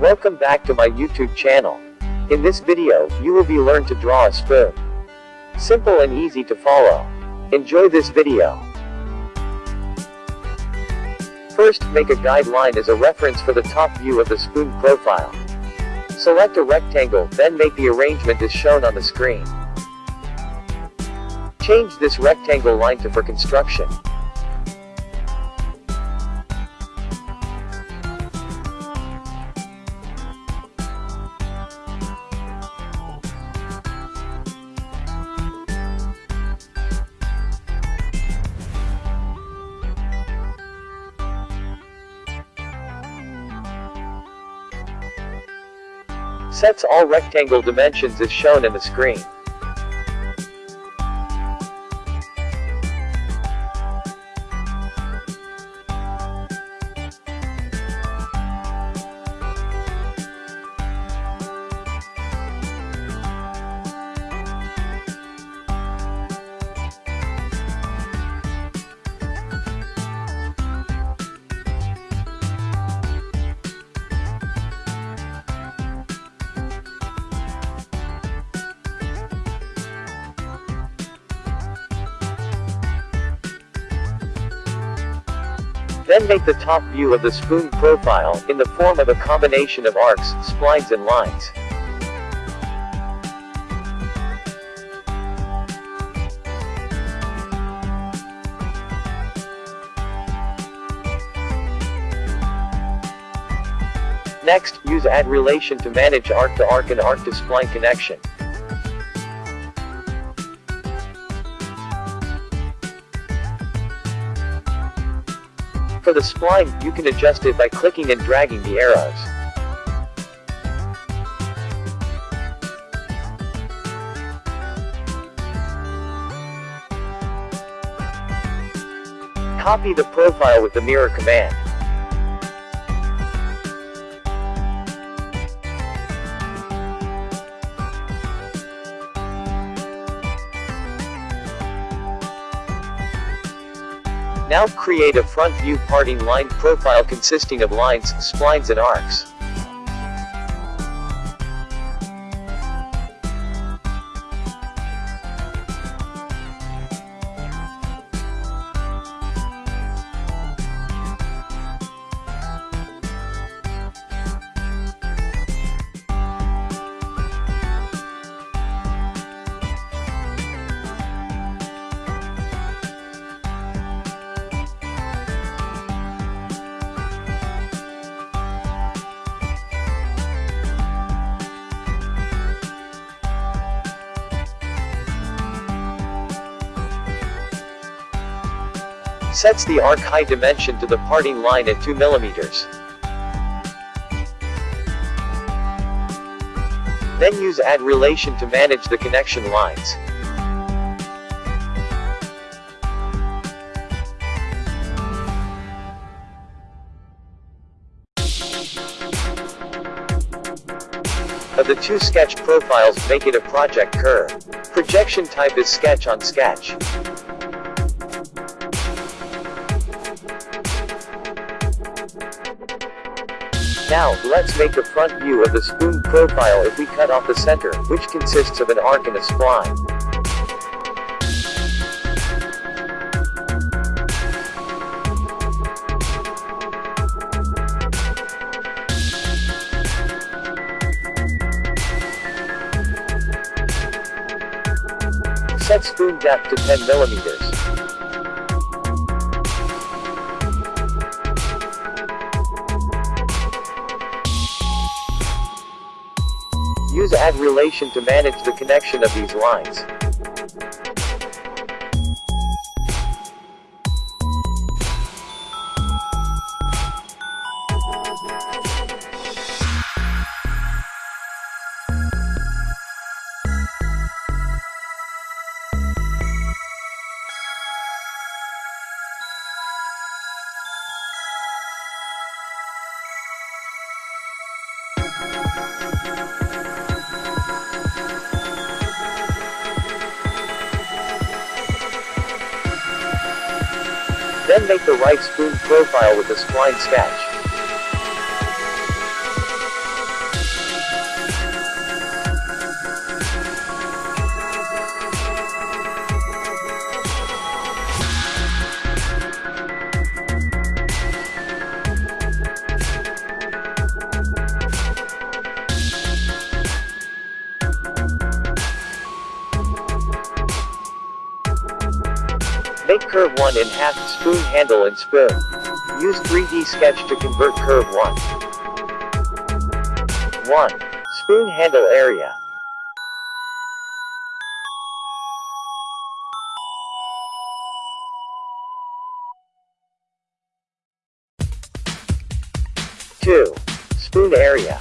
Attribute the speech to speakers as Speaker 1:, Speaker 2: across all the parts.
Speaker 1: Welcome back to my YouTube channel. In this video, you will be learn to draw a spoon. Simple and easy to follow. Enjoy this video. First, make a guideline as a reference for the top view of the spoon profile. Select a rectangle, then make the arrangement as shown on the screen. Change this rectangle line to for construction. Sets all rectangle dimensions as shown in the screen. Then make the top view of the spoon profile, in the form of a combination of arcs, splines and lines. Next, use add relation to manage arc to arc and arc to spline connection. For the spline, you can adjust it by clicking and dragging the arrows. Copy the profile with the mirror command. Now create a front view parting line profile consisting of lines, splines and arcs. Sets the arc height dimension to the parting line at 2 mm. Then use add relation to manage the connection lines. Of the two sketch profiles, make it a project curve. Projection type is sketch on sketch. Now, let's make a front view of the spoon profile if we cut off the center, which consists of an arc and a spline. Set spoon depth to 10 millimeters. Use add relation to manage the connection of these lines. Then make the right spoon profile with the spline sketch. Curve 1 in half, spoon handle and spoon. Use 3D sketch to convert curve 1. 1. Spoon handle area. Two. Spoon area.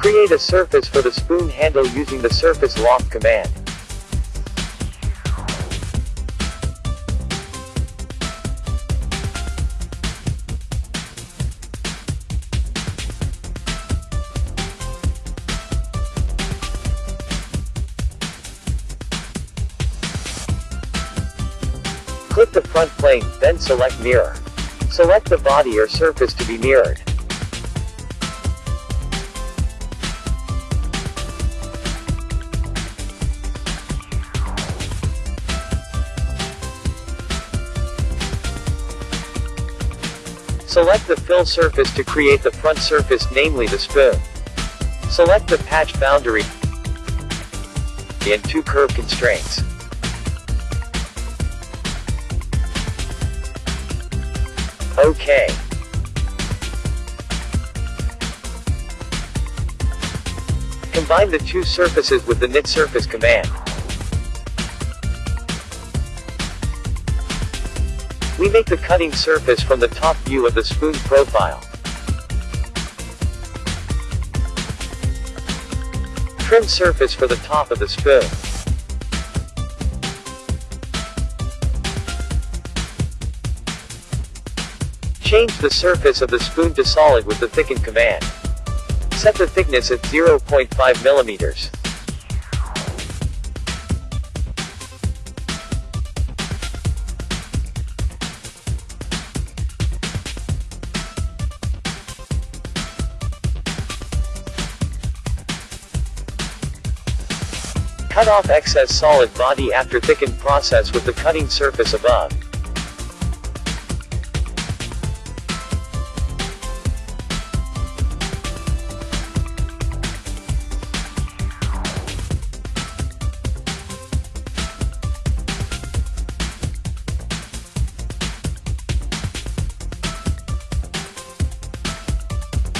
Speaker 1: Create a surface for the spoon handle using the surface loft command. Click the front plane, then select mirror. Select the body or surface to be mirrored. Select the fill surface to create the front surface namely the spoon. Select the patch boundary and two curve constraints. OK. Combine the two surfaces with the knit surface command. We make the cutting surface from the top view of the spoon profile. Trim surface for the top of the spoon. Change the surface of the spoon to solid with the thicken command. Set the thickness at 0.5 millimeters. Cut off excess solid body after thickened process with the cutting surface above.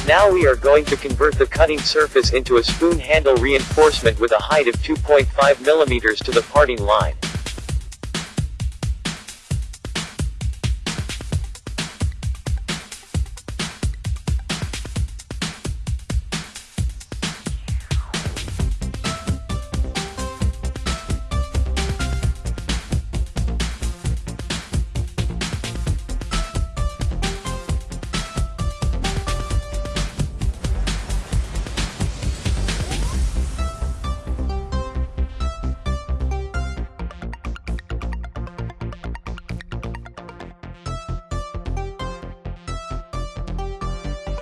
Speaker 1: Now we are going to convert the cutting surface into a spoon handle reinforcement with a height of 2.5 mm to the parting line.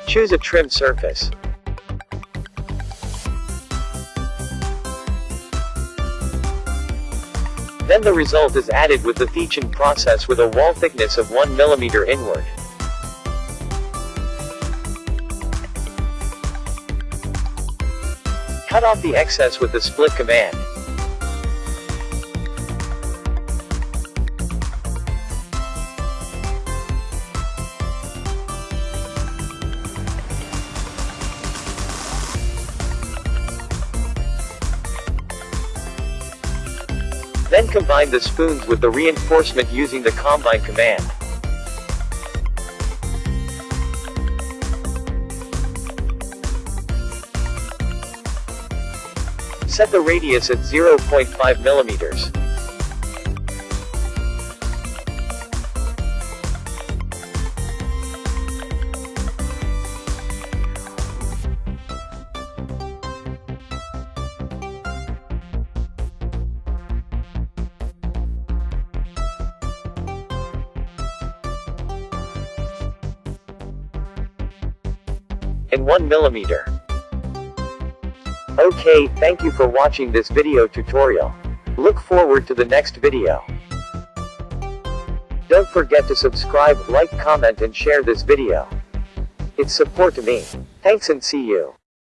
Speaker 1: Choose a trim surface. Then the result is added with the thicken process with a wall thickness of 1 mm inward. Cut off the excess with the split command. Then combine the spoons with the reinforcement using the combine command. Set the radius at 0.5 millimeters. And 1 millimeter. Okay, thank you for watching this video tutorial. Look forward to the next video. Don't forget to subscribe, like, comment and share this video. It's support to me. Thanks and see you.